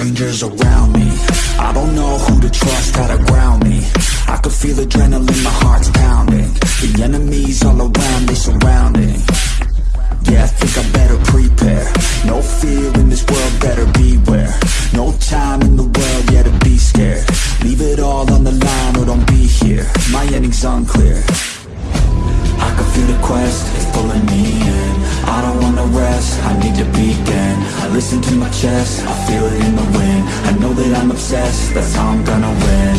strangers around me. I don't know who to trust, how to ground me. I can feel adrenaline, my heart's pounding. The enemies all around, they surrounding. Yeah, I think I better prepare. No fear in this world, better beware. No time in the world, yeah, to be scared. Leave it all on the line or don't be here. My ending's unclear. I can feel the quest, it's pulling me in. I don't wanna rest, I need to begin listen to my chest, I feel it in the wind. I know that I'm obsessed, that's how I'm gonna win.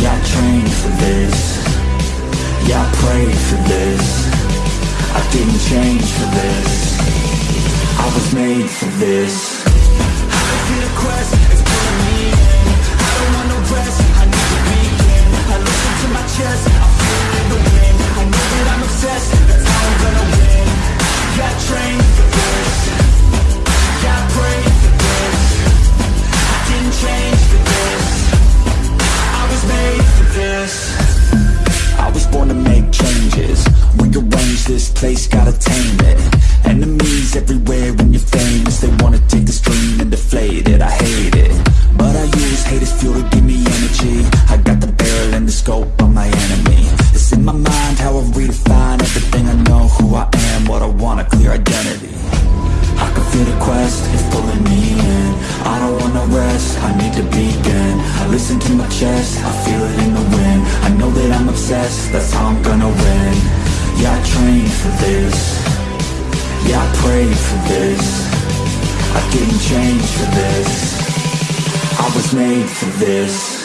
Yeah, I trained for this. Yeah, I prayed for this. I didn't change for this. I was made for this to begin. I listen to my chest, I feel it in the wind. I know that I'm obsessed, that's how I'm gonna win. Yeah, I trained for this. Yeah, I prayed for this. I didn't change for this. I was made for this